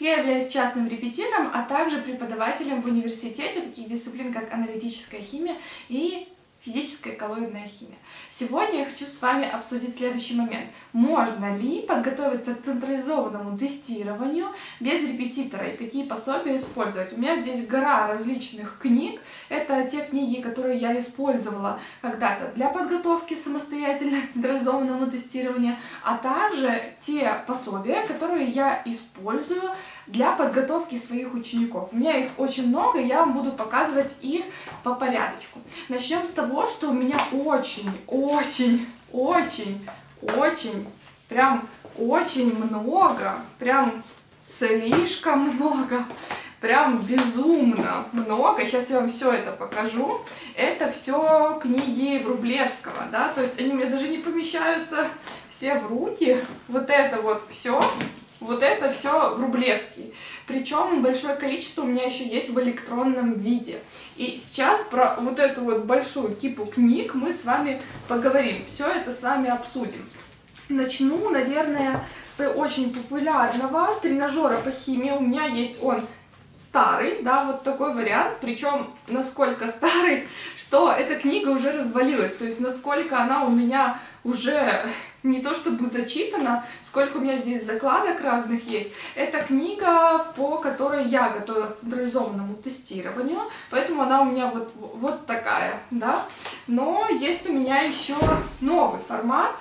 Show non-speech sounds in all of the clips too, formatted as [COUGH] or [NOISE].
Я являюсь частным репетитором, а также преподавателем в университете таких дисциплин, как аналитическая химия и физическая коллоидная химия. Сегодня я хочу с вами обсудить следующий момент. Можно ли подготовиться к централизованному тестированию без репетитора и какие пособия использовать? У меня здесь гора различных книг. Это те книги, которые я использовала когда-то для подготовки самостоятельно к централизованному тестированию, а также те пособия, которые я использую для подготовки своих учеников. У меня их очень много, я вам буду показывать их по порядочку. Начнем с того, что у меня очень, очень, очень, очень, прям очень много, прям слишком много, прям безумно много. Сейчас я вам все это покажу. Это все книги Врублевского, да, то есть они у меня даже не помещаются все в руки. Вот это вот все вот это все в Рублевский. Причем большое количество у меня еще есть в электронном виде. И сейчас про вот эту вот большую кипу книг мы с вами поговорим. Все это с вами обсудим. Начну, наверное, с очень популярного тренажера по химии. У меня есть он старый, да, вот такой вариант, причем насколько старый, [LAUGHS] что эта книга уже развалилась, то есть насколько она у меня уже не то чтобы зачитана, сколько у меня здесь закладок разных есть. Это книга, по которой я готовилась к централизованному тестированию, поэтому она у меня вот, вот такая, да. Но есть у меня еще новый формат.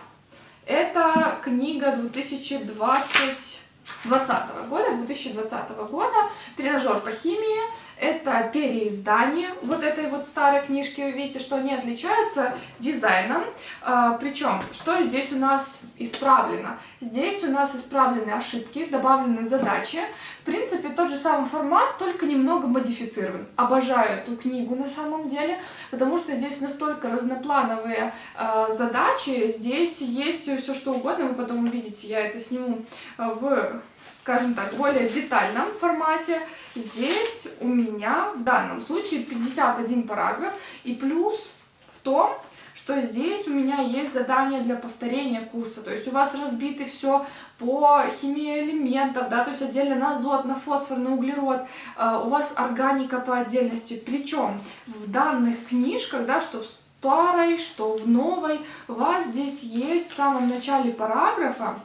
Это книга 2020 2020 года, 2020 года, тренажер по химии, это переиздание вот этой вот старой книжки. Вы видите, что они отличаются дизайном. А, причем, что здесь у нас исправлено? Здесь у нас исправлены ошибки, добавлены задачи. В принципе, тот же самый формат, только немного модифицирован. Обожаю эту книгу на самом деле, потому что здесь настолько разноплановые э, задачи. Здесь есть все что угодно. Вы потом увидите, я это сниму в скажем так, более детальном формате. Здесь у меня в данном случае 51 параграф. И плюс в том, что здесь у меня есть задание для повторения курса. То есть у вас разбиты все по химии элементов, да, то есть отдельно на азот, на фосфор, на углерод. Uh, у вас органика по отдельности. Причем в данных книжках, да, что в старой, что в новой, у вас здесь есть в самом начале параграфа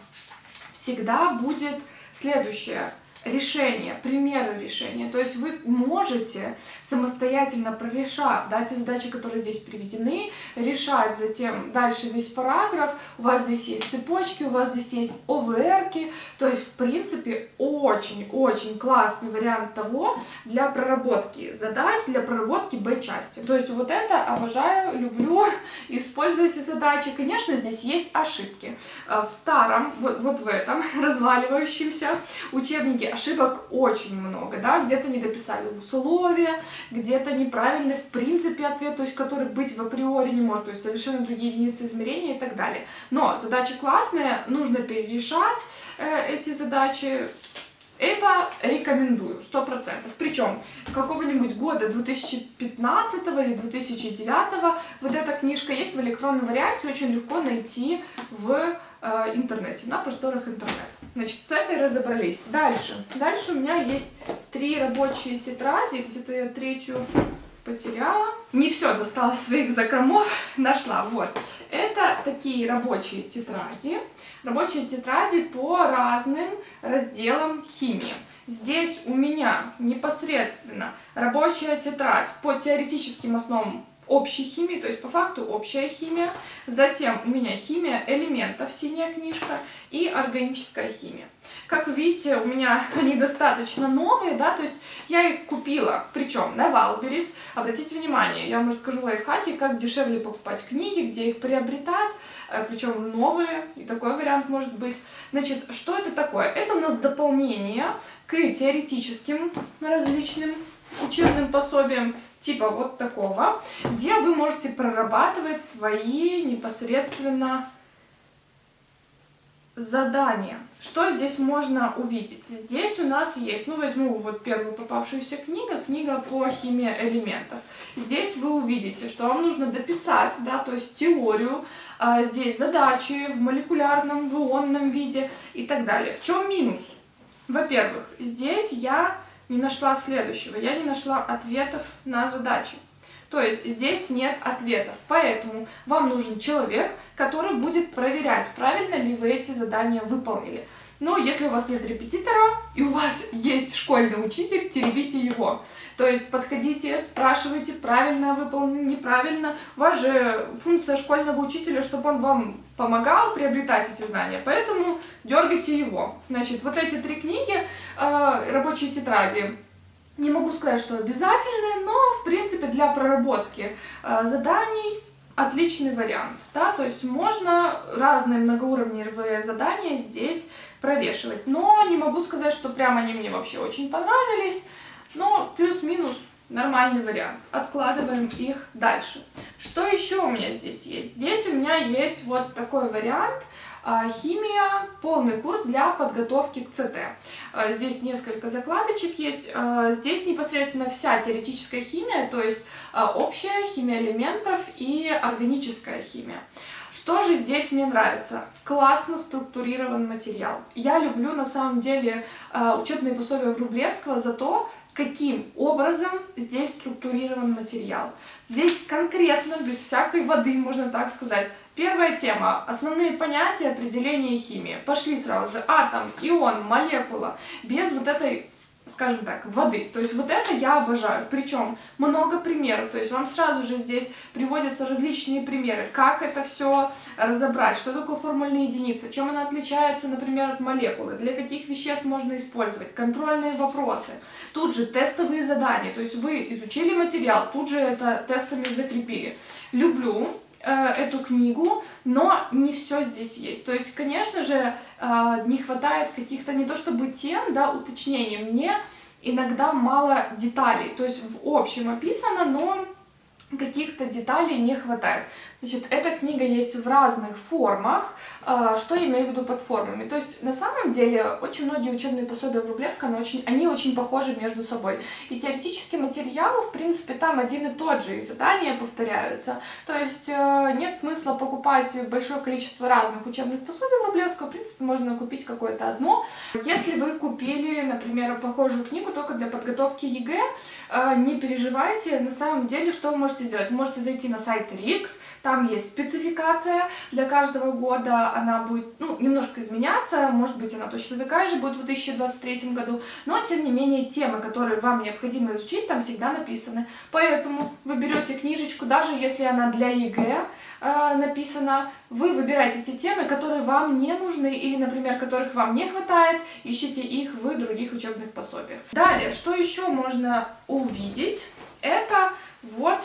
всегда будет Следующее решения, примеры решения. То есть вы можете самостоятельно прорешав да, те задачи, которые здесь приведены, решать затем дальше весь параграф. У вас здесь есть цепочки, у вас здесь есть ОВРки. То есть, в принципе, очень-очень классный вариант того для проработки задач, для проработки Б-части. То есть вот это обожаю, люблю, [LAUGHS] используйте задачи. Конечно, здесь есть ошибки. Э, в старом, вот, вот в этом [LAUGHS] разваливающемся учебнике ошибок очень много, да, где-то не дописали условия, где-то неправильный в принципе ответ, то есть который быть в априори не может, то есть совершенно другие единицы измерения и так далее. Но задача классная, нужно перерешать э, эти задачи, это рекомендую, сто процентов. Причем какого-нибудь года 2015 или 2009 вот эта книжка есть в электронном варианте, очень легко найти в э, интернете, на просторах интернета. Значит, с этой разобрались. Дальше. Дальше у меня есть три рабочие тетради, где-то я третью потеряла. Не все достала своих закромов, [LAUGHS] нашла. Вот. Это такие рабочие тетради. Рабочие тетради по разным разделам химии. Здесь у меня непосредственно рабочая тетрадь по теоретическим основам общей химии, то есть по факту общая химия. Затем у меня химия элементов, синяя книжка, и органическая химия. Как вы видите, у меня [LAUGHS] они достаточно новые, да, то есть я их купила, причем на Валберис. Обратите внимание, я вам расскажу лайфхаки, как дешевле покупать книги, где их приобретать, э, причем новые, и такой вариант может быть. Значит, что это такое? Это у нас дополнение к теоретическим различным учебным пособиям, типа вот такого, где вы можете прорабатывать свои непосредственно задания. Что здесь можно увидеть? Здесь у нас есть, ну возьму вот первую попавшуюся книгу, книга по химии элементов. Здесь вы увидите, что вам нужно дописать, да, то есть теорию, а, здесь задачи в молекулярном, в ионном виде и так далее. В чем минус? Во-первых, здесь я не нашла следующего. Я не нашла ответов на задачи. То есть здесь нет ответов. Поэтому вам нужен человек, который будет проверять, правильно ли вы эти задания выполнили. Но если у вас нет репетитора и у вас есть школьный учитель, теребите его. То есть подходите, спрашивайте, правильно выполнено, неправильно. У вас же функция школьного учителя, чтобы он вам помогал приобретать эти знания, поэтому дергайте его. Значит, вот эти три книги, э, рабочие тетради, не могу сказать, что обязательные, но, в принципе, для проработки э, заданий отличный вариант. Да? То есть можно разные многоуровневые задания здесь прорешивать. Но не могу сказать, что прям они мне вообще очень понравились. Но плюс-минус нормальный вариант. Откладываем их дальше. Что еще у меня здесь есть? Здесь у меня есть вот такой вариант. А, химия, полный курс для подготовки к ЦТ. А, здесь несколько закладочек есть. А, здесь непосредственно вся теоретическая химия, то есть общая химия элементов и органическая химия. Что же здесь мне нравится? Классно структурирован материал. Я люблю на самом деле учебные пособия Врублевского за то, каким образом здесь структурирован материал. Здесь конкретно, без всякой воды, можно так сказать. Первая тема. Основные понятия определения химии. Пошли сразу же. Атом, ион, молекула. Без вот этой скажем так, воды. То есть вот это я обожаю. Причем много примеров. То есть вам сразу же здесь приводятся различные примеры, как это все разобрать, что такое формульная единица, чем она отличается, например, от молекулы, для каких веществ можно использовать, контрольные вопросы. Тут же тестовые задания. То есть вы изучили материал, тут же это тестами закрепили. Люблю эту книгу, но не все здесь есть. То есть, конечно же, э, не хватает каких-то не то чтобы тем, да, уточнений. Мне иногда мало деталей. То есть в общем описано, но каких-то деталей не хватает. Значит, эта книга есть в разных формах. А, что я имею в виду под формами? То есть, на самом деле, очень многие учебные пособия в Рублевском, они очень, они очень похожи между собой. И теоретический материал, в принципе, там один и тот же, и задания повторяются. То есть, э, нет смысла покупать большое количество разных учебных пособий в Рублевском. В принципе, можно купить какое-то одно. Если вы купили, например, похожую книгу только для подготовки ЕГЭ, э, не переживайте. На самом деле, что вы можете сделать? Вы можете зайти на сайт РИКЗ, там есть спецификация для каждого года, она будет ну, немножко изменяться, может быть она точно такая же будет в 2023 году, но тем не менее темы, которые вам необходимо изучить, там всегда написаны. Поэтому вы берете книжечку, даже если она для ЕГЭ э, написана, вы выбираете те темы, которые вам не нужны или, например, которых вам не хватает, ищите их в других учебных пособиях. Далее, что еще можно увидеть? Это вот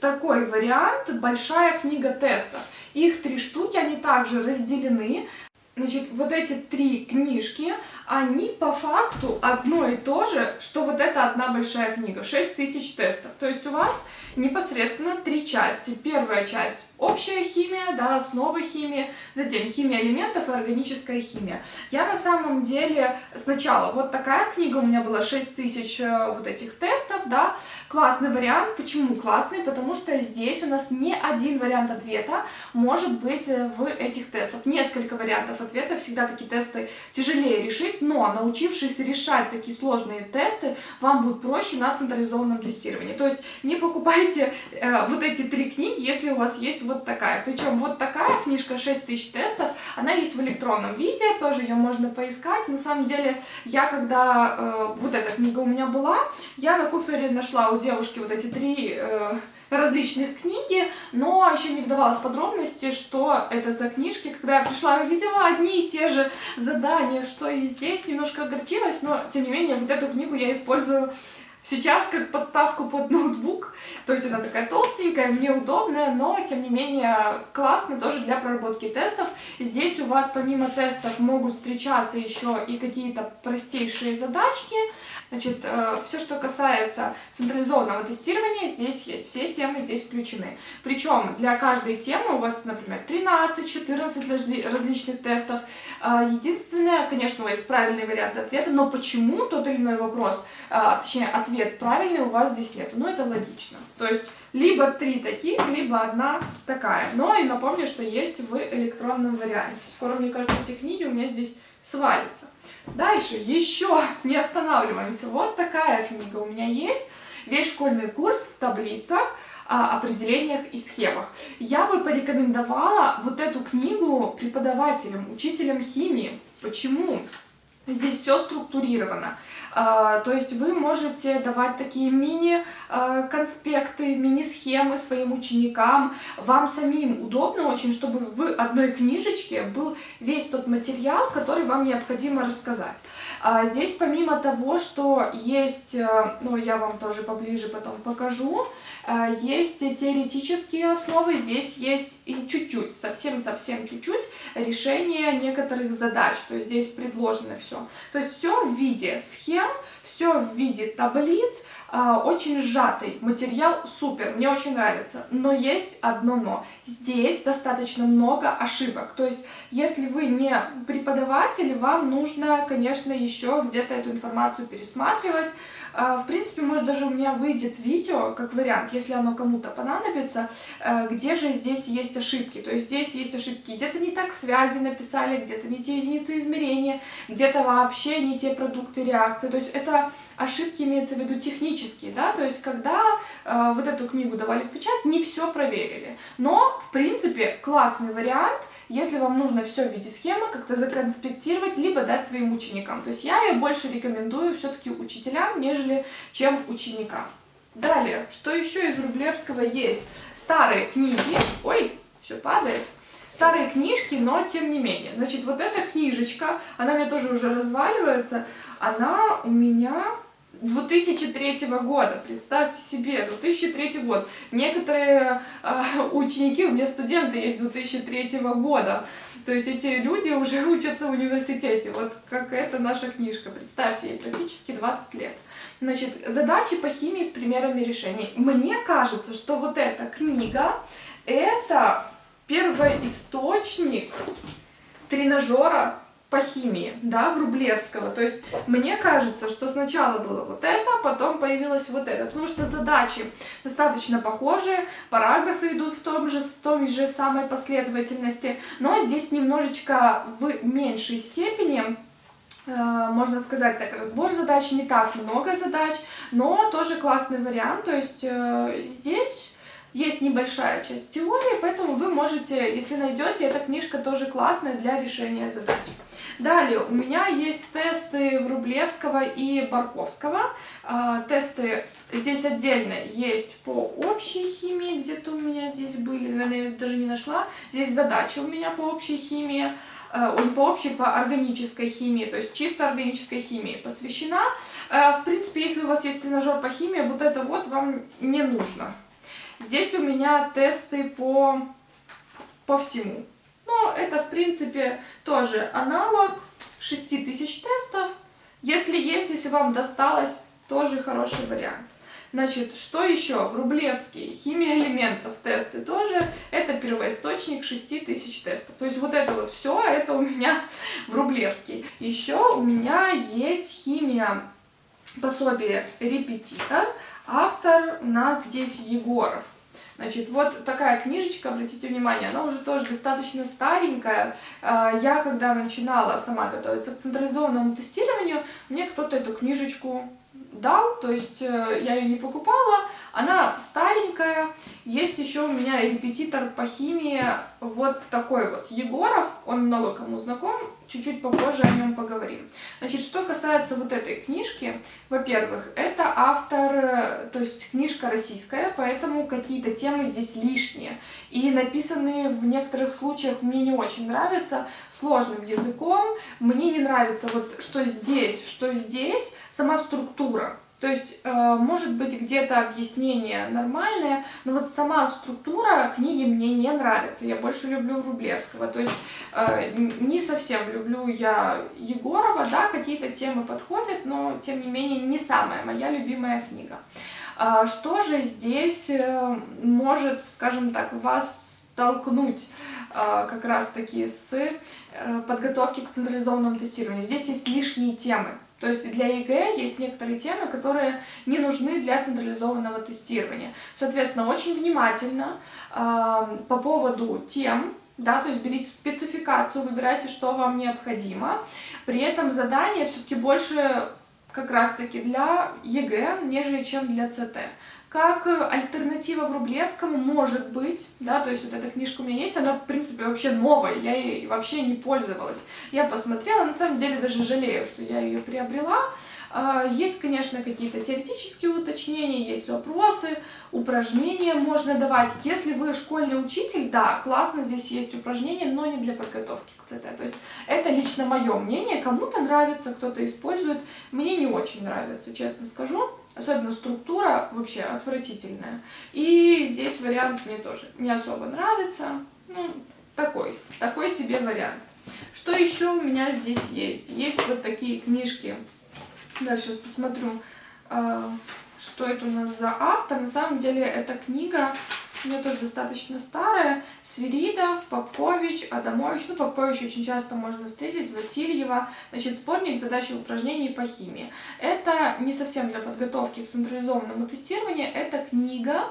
такой вариант «Большая книга тестов». Их три штуки, они также разделены. Значит, вот эти три книжки, они по факту одно и то же, что вот эта одна большая книга, 6000 тестов. То есть у вас непосредственно три части. Первая часть – общая химия, да, основы химии, затем химия элементов и органическая химия. Я на самом деле сначала, вот такая книга у меня была, 6000 э, вот этих тестов, да, классный вариант. Почему классный? Потому что здесь у нас не один вариант ответа может быть э, в этих тестах. Несколько вариантов ответа, всегда такие тесты тяжелее решить, но научившись решать такие сложные тесты, вам будет проще на централизованном тестировании. То есть не покупайте э, вот эти три книги, если у вас есть вот такая. Причем вот такая книжка 6000 тестов, она есть в электронном виде, тоже ее можно поискать. На самом деле, я когда э, вот эта книга у меня была, я на куфере нашла у девушки вот эти три... Э, различных книги, но еще не вдавалась в подробности, что это за книжки. Когда я пришла и увидела одни и те же задания, что и здесь, немножко огорчилась, но тем не менее вот эту книгу я использую сейчас как подставку под ноутбук, то есть она такая толстенькая, мне удобная, но тем не менее классно тоже для проработки тестов. Здесь у вас помимо тестов могут встречаться еще и какие-то простейшие задачки, Значит, э, все, что касается централизованного тестирования, здесь есть, все темы здесь включены. Причем для каждой темы у вас, например, 13-14 различных тестов. Э, единственное, конечно, есть правильный вариант ответа, но почему тот или иной вопрос, э, точнее, ответ правильный у вас здесь нет. Ну, это логично. То есть, либо три таких, либо одна такая. Но и напомню, что есть в электронном варианте. Скоро, мне кажется, эти книги у меня здесь свалится. Дальше, еще [LAUGHS] не останавливаемся. Вот такая книга у меня есть. Весь школьный курс в таблицах, определениях и схемах. Я бы порекомендовала вот эту книгу преподавателям, учителям химии. Почему? Здесь все структурировано. А, то есть вы можете давать такие мини-конспекты, мини-схемы своим ученикам. Вам самим удобно очень, чтобы в одной книжечке был весь тот материал, который вам необходимо рассказать. А, здесь помимо того, что есть, э, ну я вам тоже поближе потом покажу, э, есть теоретические основы, здесь есть и чуть-чуть, совсем-совсем чуть-чуть решение некоторых задач. То есть здесь предложено все. То есть все в виде схем, все в виде таблиц, а, очень сжатый материал, супер, мне очень нравится. Но есть одно но. Здесь достаточно много ошибок. То есть, если вы не преподаватель, вам нужно, конечно, еще где-то эту информацию пересматривать, в принципе, может даже у меня выйдет видео, как вариант, если оно кому-то понадобится, э, где же здесь есть ошибки. То есть здесь есть ошибки, где-то не так связи написали, где-то не те единицы измерения, где-то вообще не те продукты реакции. То есть это ошибки имеется в виду технические, да, то есть когда э, вот эту книгу давали в печать, не все проверили. Но, в принципе, классный вариант, если вам нужно все в виде схемы, как-то законспектировать, либо дать своим ученикам. То есть я ее больше рекомендую все-таки учителям, нежели чем ученикам. Далее, что еще из Рублевского есть? Старые книги. Ой, все падает старые книжки, но тем не менее. Значит, вот эта книжечка, она меня тоже уже разваливается, она у меня 2003 года, представьте себе, 2003 год. Некоторые э, ученики, у меня студенты есть 2003 года, то есть эти люди уже [LAUGHS] учатся в университете, вот как эта наша книжка, представьте, ей практически 20 лет. Значит, задачи по химии с примерами решений. Мне кажется, что вот эта книга, это первоисточник тренажера по химии, да, в Рублевского. То есть мне кажется, что сначала было вот это, потом появилось вот это, потому что задачи достаточно похожие, параграфы идут в том же, в той же самой последовательности, но здесь немножечко в меньшей степени э, можно сказать так, разбор задач, не так много задач, но тоже классный вариант, то есть э, здесь есть небольшая часть теории, поэтому вы можете, если найдете, эта книжка тоже классная для решения задач. Далее, у меня есть тесты Врублевского и Барковского. А, тесты здесь отдельно есть по общей химии, где-то у меня здесь были, наверное, я даже не нашла. Здесь задачи у меня по общей химии, а, по общей, по органической химии, то есть чисто органической химии посвящена. А, в принципе, если у вас есть тренажер по химии, вот это вот вам не нужно. Здесь у меня тесты по, по всему. Но это, в принципе, тоже аналог 6000 тестов. Если есть, если вам досталось, тоже хороший вариант. Значит, что еще? В Рублевский, химия элементов, тесты тоже. Это первоисточник 6000 тестов. То есть вот это вот все, это у меня в Рублевский. Еще у меня есть химия пособие «Репетитор». Автор у нас здесь Егоров. Значит, вот такая книжечка, обратите внимание, она уже тоже достаточно старенькая. А, я, когда начинала сама готовиться к централизованному тестированию, мне кто-то эту книжечку дал, то есть э, я ее не покупала, она старенькая. Есть еще у меня репетитор по химии, вот такой вот, Егоров, он много кому знаком, чуть-чуть попозже о нем поговорим. Значит, что касается вот этой книжки, во-первых, это автор, э, то есть книжка российская, поэтому какие-то темы здесь лишние. И написанные в некоторых случаях мне не очень нравятся, сложным языком. Мне не нравится вот что здесь, что здесь, сама структура. То есть, э, может быть, где-то объяснение нормальное, но вот сама структура книги мне не нравится. Я больше люблю Рублевского. То есть, э, не совсем люблю я Егорова, да, какие-то темы подходят, но, тем не менее, не самая моя любимая книга. А что же здесь э, может, скажем так, вас столкнуть как раз-таки с подготовки к централизованному тестированию? Здесь есть лишние темы. То есть для ЕГЭ есть некоторые темы, которые не нужны для централизованного тестирования. Соответственно, очень внимательно э, по поводу тем да, то есть берите спецификацию, выбирайте, что вам необходимо. При этом задание все-таки больше как раз-таки для ЕГЭ, нежели чем для ЦТ. Как альтернатива Врублевскому может быть, да, то есть вот эта книжка у меня есть, она в принципе вообще новая, я ей вообще не пользовалась. Я посмотрела, на самом деле даже жалею, что я ее приобрела, а, есть, конечно, какие-то теоретические уточнения, есть вопросы, упражнения можно давать. Если вы школьный учитель, да, классно, здесь есть упражнения, но не для подготовки к ЦТ. То есть это лично мое мнение, кому-то нравится, кто-то использует. Мне не очень нравится, честно скажу. Особенно структура вообще отвратительная. И здесь вариант мне тоже не особо нравится. Ну, такой, такой себе вариант. Что еще у меня здесь есть? Есть вот такие книжки Дальше посмотрю, а, что это у нас за автор. На самом деле эта книга у меня тоже достаточно старая. Свиридов, Попкович, Адамович. Ну, Попкович очень часто можно встретить, Васильева. Значит, сборник задач и упражнений по химии. Это не совсем для подготовки к централизованному тестированию. Это книга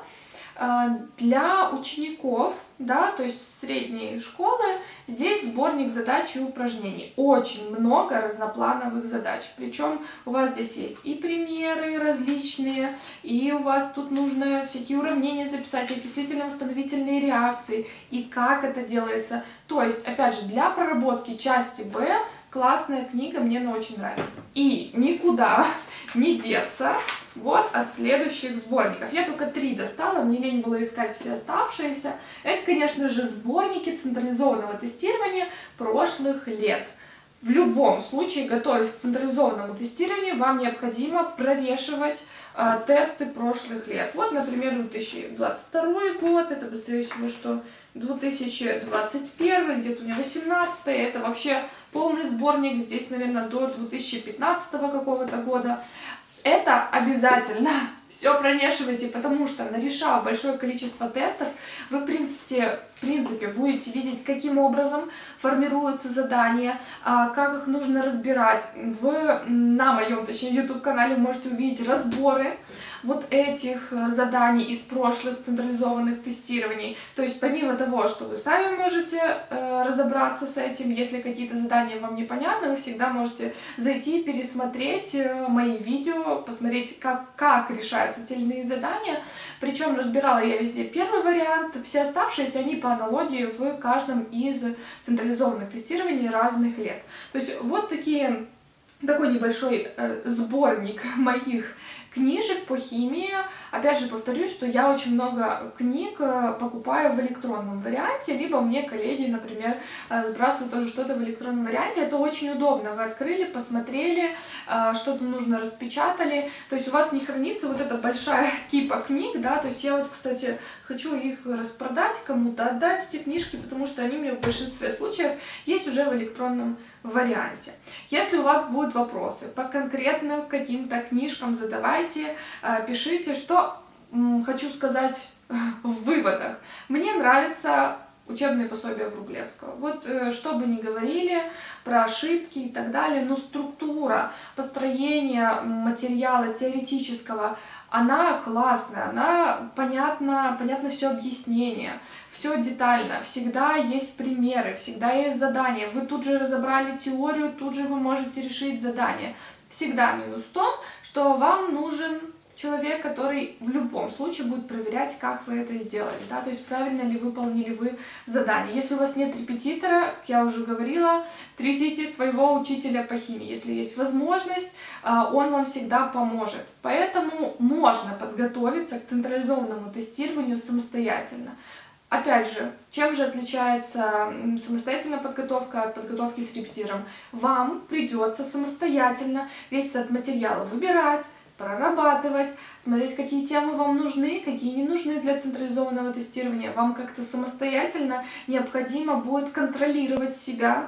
для учеников, да, то есть средней школы, здесь сборник задач и упражнений. Очень много разноплановых задач. Причем у вас здесь есть и примеры различные, и у вас тут нужно всякие уравнения записать, окислительно-восстановительные реакции, и как это делается. То есть, опять же, для проработки части Б классная книга, мне она очень нравится. И никуда [LAUGHS] не деться вот от следующих сборников. Я только три достала, мне лень было искать все оставшиеся. Это, конечно же, сборники централизованного тестирования прошлых лет. В любом случае, готовясь к централизованному тестированию, вам необходимо прорешивать э, тесты прошлых лет. Вот, например, 2022 год, это быстрее всего, что 2021, где-то у меня 18 это вообще полный сборник, здесь, наверное, до 2015 какого-то года. Это обязательно [LAUGHS] все промешивайте, потому что, нарешав большое количество тестов, вы, в принципе, в принципе, будете видеть, каким образом формируются задания, а, как их нужно разбирать. Вы на моем, точнее, YouTube-канале можете увидеть разборы вот этих э, заданий из прошлых централизованных тестирований. То есть помимо того, что вы сами можете э, разобраться с этим, если какие-то задания вам непонятны, вы всегда можете зайти, пересмотреть э, мои видео, посмотреть, как, как решаются те или иные задания. Причем разбирала я везде первый вариант, все оставшиеся, они по аналогии в каждом из централизованных тестирований разных лет. То есть вот такие такой небольшой э, сборник [LAUGHS] моих книжек по химии. Опять же повторюсь, что я очень много книг э, покупаю в электронном варианте, либо мне коллеги, например, э, сбрасывают тоже что-то в электронном варианте. Это очень удобно. Вы открыли, посмотрели, э, что-то нужно распечатали. То есть у вас не хранится вот эта большая [LAUGHS] кипа книг, да, то есть я вот, кстати, хочу их распродать кому-то, отдать эти книжки, потому что они у меня в большинстве случаев есть уже в электронном варианте. Если у вас будут вопросы по конкретно каким-то книжкам, задавайте, э, пишите, что хочу сказать [LAUGHS] в выводах. Мне нравится учебные пособия Врублевского. Вот э, что бы ни говорили про ошибки и так далее, но структура построения материала теоретического, она классная, она понятно, понятно все объяснение, все детально, всегда есть примеры, всегда есть задания. Вы тут же разобрали теорию, тут же вы можете решить задание. Всегда минус в том, что вам нужен человек, который в любом случае будет проверять, как вы это сделали, да, то есть правильно ли выполнили вы задание. Если у вас нет репетитора, как я уже говорила, трясите своего учителя по химии. Если есть возможность, а, он вам всегда поможет. Поэтому можно подготовиться к централизованному тестированию самостоятельно. Опять же, чем же отличается самостоятельная подготовка от подготовки с репетитором? Вам придется самостоятельно весь этот материал выбирать, прорабатывать, смотреть, какие темы вам нужны, какие не нужны для централизованного тестирования. Вам как-то самостоятельно необходимо будет контролировать себя,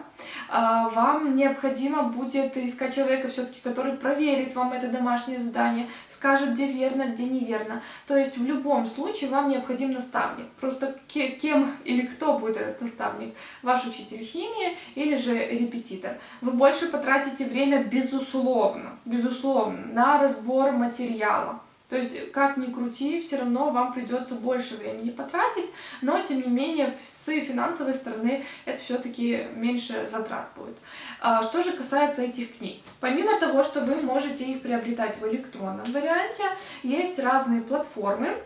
а, вам необходимо будет искать человека все-таки, который проверит вам это домашнее задание, скажет, где верно, где неверно. То есть в любом случае вам необходим наставник. Просто кем или кто будет этот наставник? Ваш учитель химии или же репетитор. Вы больше потратите время, безусловно, безусловно, на разбор материала. То есть, как ни крути, все равно вам придется больше времени потратить, но, тем не менее, с финансовой стороны это все-таки меньше затрат будет. А, что же касается этих книг. Помимо того, что вы можете их приобретать в электронном варианте, есть разные платформы,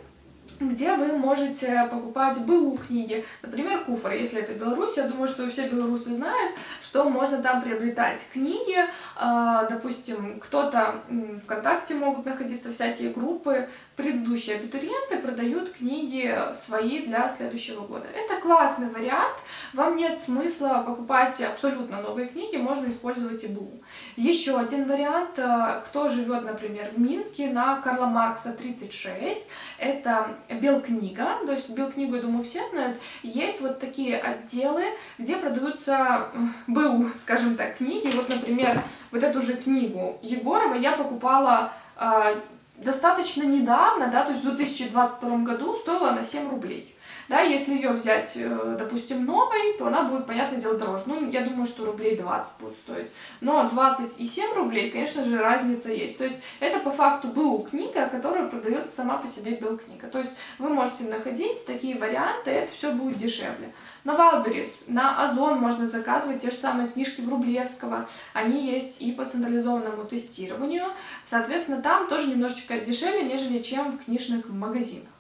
где вы можете покупать БУ книги, например, Куфор, если это Беларусь, я думаю, что все белорусы знают, что можно там приобретать книги, а, допустим, кто-то ВКонтакте могут находиться всякие группы, предыдущие абитуриенты продают книги свои для следующего года. Это классный вариант, вам нет смысла покупать абсолютно новые книги, можно использовать и БУ. Еще один вариант, а, кто живет, например, в Минске на Карла Маркса 36, это Белкнига, то есть Белкнигу, я думаю, все знают, есть вот такие отделы, где продаются БУ, скажем так, книги. Вот, например, вот эту же книгу Егорова я покупала э, достаточно недавно, да, то есть в 2022 году стоила она 7 рублей. Да, если ее взять, э, допустим, новой, то она будет, понятное дело, дороже. Ну, я думаю, что рублей 20 будет стоить. Но 27 рублей, конечно же, разница есть. То есть это по факту БУ книга, которая продается сама по себе белкнига. То есть вы можете находить такие варианты, это все будет дешевле. На Валберис, на Озон можно заказывать те же самые книжки Врублевского. Они есть и по централизованному тестированию. Соответственно, там тоже немножечко дешевле, нежели чем в книжных магазинах.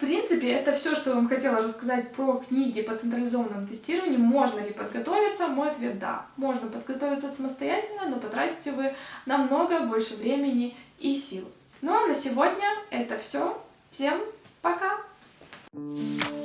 Принципе, это все, что я вам хотела рассказать про книги по централизованному тестированию. Можно ли подготовиться? Мой ответ – да. Можно подготовиться самостоятельно, но потратите вы намного больше времени и сил. Ну а на сегодня это все. Всем пока! Thank you.